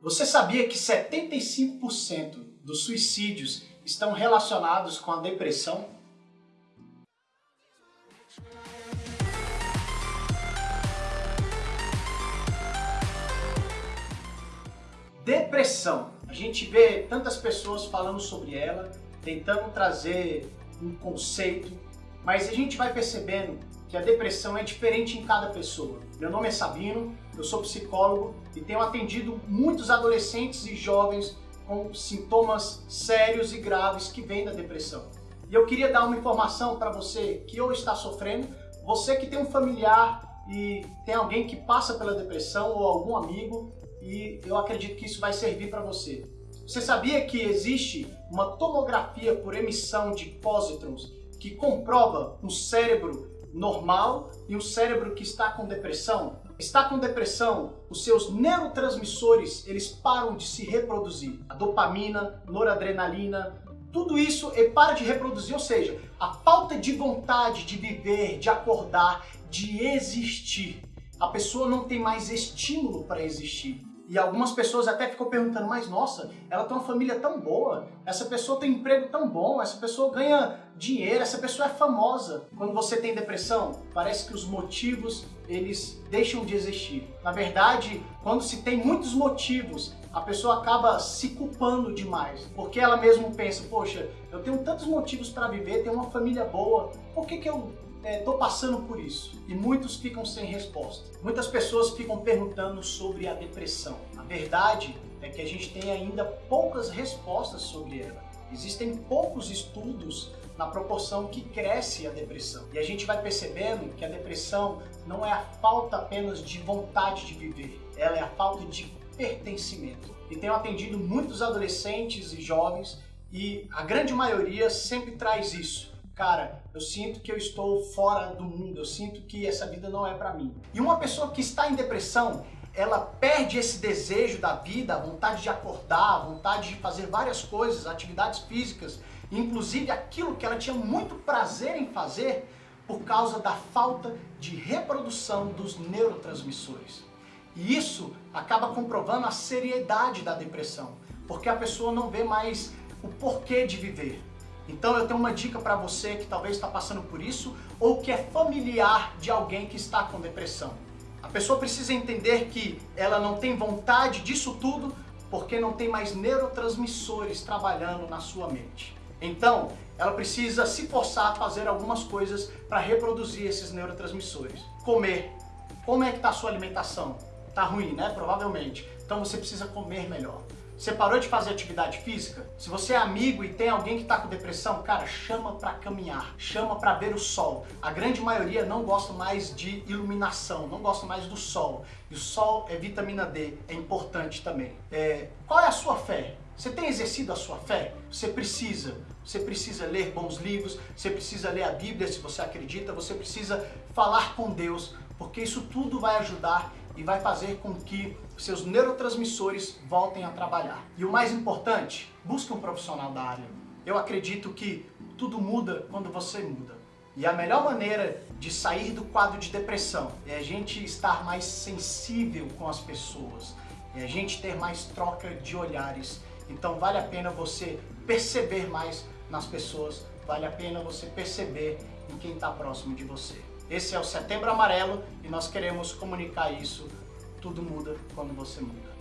Você sabia que 75% dos suicídios estão relacionados com a depressão? Depressão. A gente vê tantas pessoas falando sobre ela, tentando trazer um conceito, mas a gente vai percebendo que a depressão é diferente em cada pessoa. Meu nome é Sabino, eu sou psicólogo e tenho atendido muitos adolescentes e jovens com sintomas sérios e graves que vêm da depressão. E eu queria dar uma informação para você que ou está sofrendo, você que tem um familiar e tem alguém que passa pela depressão ou algum amigo e eu acredito que isso vai servir para você. Você sabia que existe uma tomografia por emissão de pósitrons que comprova no cérebro normal e um cérebro que está com depressão? Está com depressão, os seus neurotransmissores, eles param de se reproduzir. A dopamina, noradrenalina, tudo isso ele para de reproduzir, ou seja, a falta de vontade de viver, de acordar, de existir. A pessoa não tem mais estímulo para existir. E algumas pessoas até ficam perguntando, mas nossa, ela tem uma família tão boa, essa pessoa tem um emprego tão bom, essa pessoa ganha dinheiro, essa pessoa é famosa. Quando você tem depressão, parece que os motivos, eles deixam de existir. Na verdade, quando se tem muitos motivos, a pessoa acaba se culpando demais, porque ela mesmo pensa, poxa, eu tenho tantos motivos para viver, tenho uma família boa, por que, que eu estou é, passando por isso e muitos ficam sem resposta. Muitas pessoas ficam perguntando sobre a depressão. A verdade é que a gente tem ainda poucas respostas sobre ela. Existem poucos estudos na proporção que cresce a depressão. E a gente vai percebendo que a depressão não é a falta apenas de vontade de viver, ela é a falta de pertencimento. E tenho atendido muitos adolescentes e jovens e a grande maioria sempre traz isso cara, eu sinto que eu estou fora do mundo, eu sinto que essa vida não é para mim. E uma pessoa que está em depressão, ela perde esse desejo da vida, a vontade de acordar, a vontade de fazer várias coisas, atividades físicas, inclusive aquilo que ela tinha muito prazer em fazer, por causa da falta de reprodução dos neurotransmissores. E isso acaba comprovando a seriedade da depressão, porque a pessoa não vê mais o porquê de viver. Então eu tenho uma dica para você que talvez está passando por isso ou que é familiar de alguém que está com depressão. A pessoa precisa entender que ela não tem vontade disso tudo porque não tem mais neurotransmissores trabalhando na sua mente. Então, ela precisa se forçar a fazer algumas coisas para reproduzir esses neurotransmissores. Comer. Como é que está a sua alimentação? Está ruim, né? Provavelmente. Então você precisa comer melhor. Você parou de fazer atividade física? Se você é amigo e tem alguém que está com depressão, cara, chama para caminhar, chama para ver o sol. A grande maioria não gosta mais de iluminação, não gosta mais do sol. E o sol é vitamina D, é importante também. É, qual é a sua fé? Você tem exercido a sua fé? Você precisa. Você precisa ler bons livros, você precisa ler a Bíblia se você acredita, você precisa falar com Deus, porque isso tudo vai ajudar e vai fazer com que seus neurotransmissores voltem a trabalhar. E o mais importante, busque um profissional da área. Eu acredito que tudo muda quando você muda. E a melhor maneira de sair do quadro de depressão é a gente estar mais sensível com as pessoas, é a gente ter mais troca de olhares. Então vale a pena você perceber mais nas pessoas, vale a pena você perceber em quem está próximo de você. Esse é o Setembro Amarelo e nós queremos comunicar isso. Tudo muda quando você muda.